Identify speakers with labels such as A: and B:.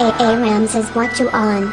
A: AA Rams is what you on.